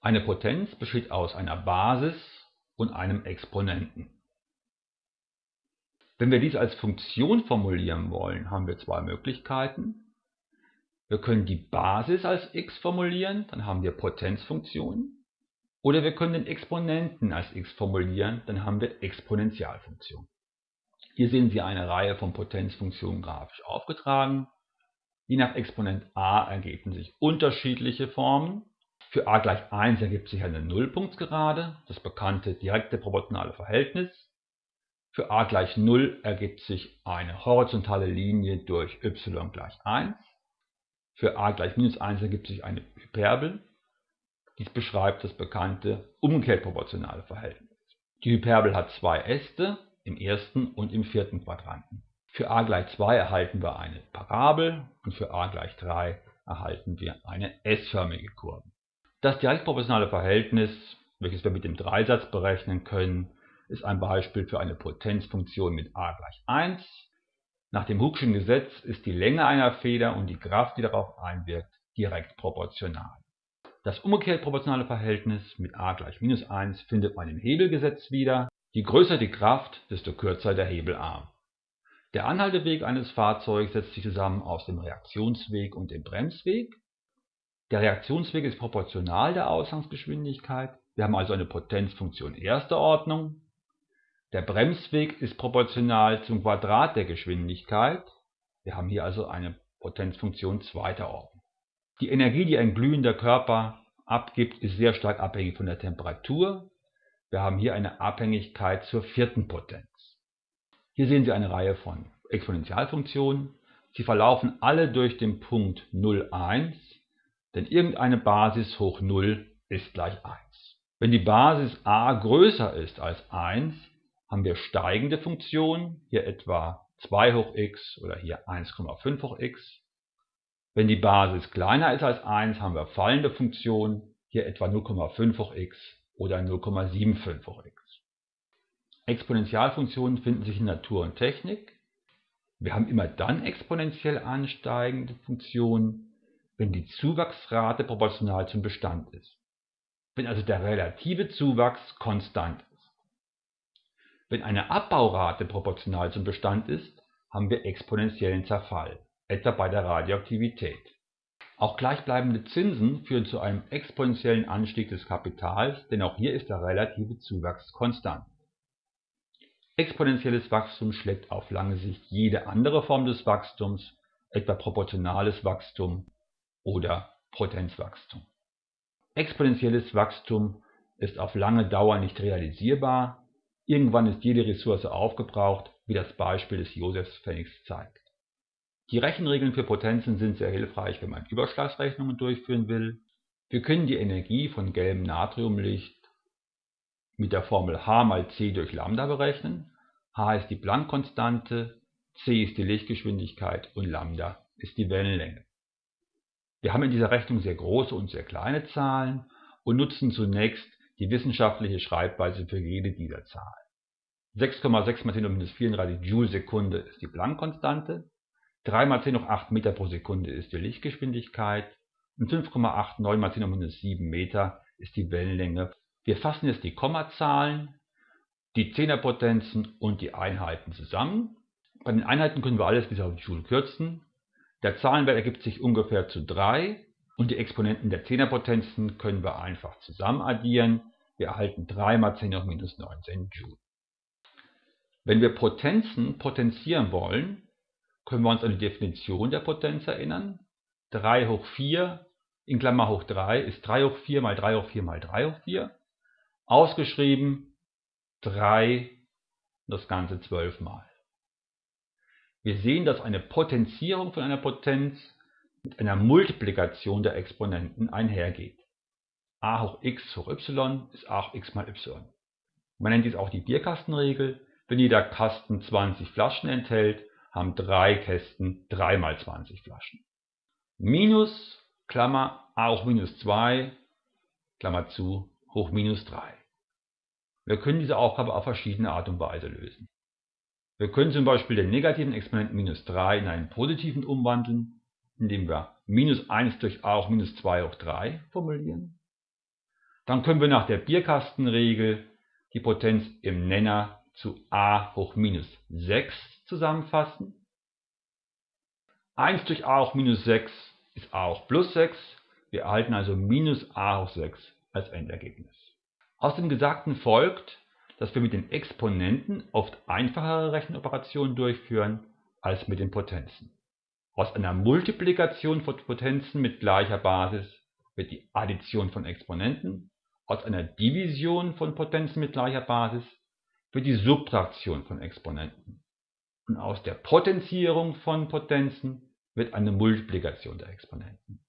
Eine Potenz besteht aus einer Basis und einem Exponenten. Wenn wir dies als Funktion formulieren wollen, haben wir zwei Möglichkeiten. Wir können die Basis als x formulieren, dann haben wir Potenzfunktionen. Oder wir können den Exponenten als x formulieren, dann haben wir Exponentialfunktionen. Hier sehen Sie eine Reihe von Potenzfunktionen grafisch aufgetragen. Je nach Exponent a ergeben sich unterschiedliche Formen. Für a gleich 1 ergibt sich eine Nullpunktsgerade, das bekannte direkte proportionale Verhältnis. Für a gleich 0 ergibt sich eine horizontale Linie durch y gleich 1. Für a gleich minus 1 ergibt sich eine Hyperbel. Dies beschreibt das bekannte umgekehrt proportionale Verhältnis. Die Hyperbel hat zwei Äste, im ersten und im vierten Quadranten. Für a gleich 2 erhalten wir eine Parabel und für a gleich 3 erhalten wir eine S-förmige Kurve. Das direktproportionale Verhältnis, welches wir mit dem Dreisatz berechnen können, ist ein Beispiel für eine Potenzfunktion mit a gleich 1. Nach dem Hooke'schen Gesetz ist die Länge einer Feder und die Kraft, die darauf einwirkt, direkt proportional. Das umgekehrt proportionale Verhältnis mit a gleich minus 1 findet man im Hebelgesetz wieder. Je größer die Kraft, desto kürzer der Hebelarm. Der Anhalteweg eines Fahrzeugs setzt sich zusammen aus dem Reaktionsweg und dem Bremsweg. Der Reaktionsweg ist proportional der Ausgangsgeschwindigkeit. Wir haben also eine Potenzfunktion erster Ordnung. Der Bremsweg ist proportional zum Quadrat der Geschwindigkeit. Wir haben hier also eine Potenzfunktion zweiter Ordnung. Die Energie, die ein glühender Körper abgibt, ist sehr stark abhängig von der Temperatur. Wir haben hier eine Abhängigkeit zur vierten Potenz. Hier sehen Sie eine Reihe von Exponentialfunktionen. Sie verlaufen alle durch den Punkt 0, 1 denn irgendeine Basis hoch 0 ist gleich 1. Wenn die Basis a größer ist als 1, haben wir steigende Funktionen, hier etwa 2 hoch x oder hier 1,5 hoch x. Wenn die Basis kleiner ist als 1, haben wir fallende Funktionen, hier etwa 0,5 hoch x oder 0,75 hoch x. Exponentialfunktionen finden sich in Natur und Technik. Wir haben immer dann exponentiell ansteigende Funktionen, wenn die Zuwachsrate proportional zum Bestand ist, wenn also der relative Zuwachs konstant ist. Wenn eine Abbaurate proportional zum Bestand ist, haben wir exponentiellen Zerfall, etwa bei der Radioaktivität. Auch gleichbleibende Zinsen führen zu einem exponentiellen Anstieg des Kapitals, denn auch hier ist der relative Zuwachs konstant. Exponentielles Wachstum schlägt auf lange Sicht jede andere Form des Wachstums, etwa proportionales Wachstum oder Potenzwachstum. Exponentielles Wachstum ist auf lange Dauer nicht realisierbar, irgendwann ist jede Ressource aufgebraucht, wie das Beispiel des Josefspfennigs zeigt. Die Rechenregeln für Potenzen sind sehr hilfreich, wenn man Überschlagsrechnungen durchführen will. Wir können die Energie von gelbem Natriumlicht mit der Formel h mal c durch Lambda berechnen. h ist die Planck-Konstante, c ist die Lichtgeschwindigkeit und Lambda ist die Wellenlänge. Wir haben in dieser Rechnung sehr große und sehr kleine Zahlen und nutzen zunächst die wissenschaftliche Schreibweise für jede dieser Zahlen. 6,6 mal 10 hoch minus 34 Joule Sekunde ist die Planck-Konstante, 3 mal 10 hoch 8 Meter pro Sekunde ist die Lichtgeschwindigkeit und 5,89 mal 10 hoch minus 7 Meter ist die Wellenlänge. Wir fassen jetzt die Kommazahlen, die Zehnerpotenzen und die Einheiten zusammen. Bei den Einheiten können wir alles bis auf Joule kürzen. Der Zahlenwert ergibt sich ungefähr zu 3 und die Exponenten der Zehnerpotenzen können wir einfach zusammen addieren. Wir erhalten 3 mal 10 hoch minus 19 Joule. Wenn wir Potenzen potenzieren wollen, können wir uns an die Definition der Potenz erinnern. 3 hoch 4 in Klammer hoch 3 ist 3 hoch 4 mal 3 hoch 4 mal 3 hoch 4. Ausgeschrieben 3 das Ganze 12 mal. Wir sehen, dass eine Potenzierung von einer Potenz mit einer Multiplikation der Exponenten einhergeht. a hoch x hoch y ist a hoch x mal y. Man nennt dies auch die Bierkastenregel. Wenn jeder Kasten 20 Flaschen enthält, haben drei Kästen 3 mal 20 Flaschen. Minus, Klammer, a hoch minus 2, Klammer zu, hoch minus 3. Wir können diese Aufgabe auf verschiedene Art und Weise lösen. Wir können zum Beispiel den negativen Exponenten minus 3 in einen positiven umwandeln, indem wir minus 1 durch a hoch minus 2 hoch 3 formulieren. Dann können wir nach der Bierkastenregel die Potenz im Nenner zu a hoch minus 6 zusammenfassen. 1 durch a hoch minus 6 ist a hoch plus 6. Wir erhalten also minus a hoch 6 als Endergebnis. Aus dem Gesagten folgt, dass wir mit den Exponenten oft einfachere Rechenoperationen durchführen als mit den Potenzen. Aus einer Multiplikation von Potenzen mit gleicher Basis wird die Addition von Exponenten, aus einer Division von Potenzen mit gleicher Basis wird die Subtraktion von Exponenten und aus der Potenzierung von Potenzen wird eine Multiplikation der Exponenten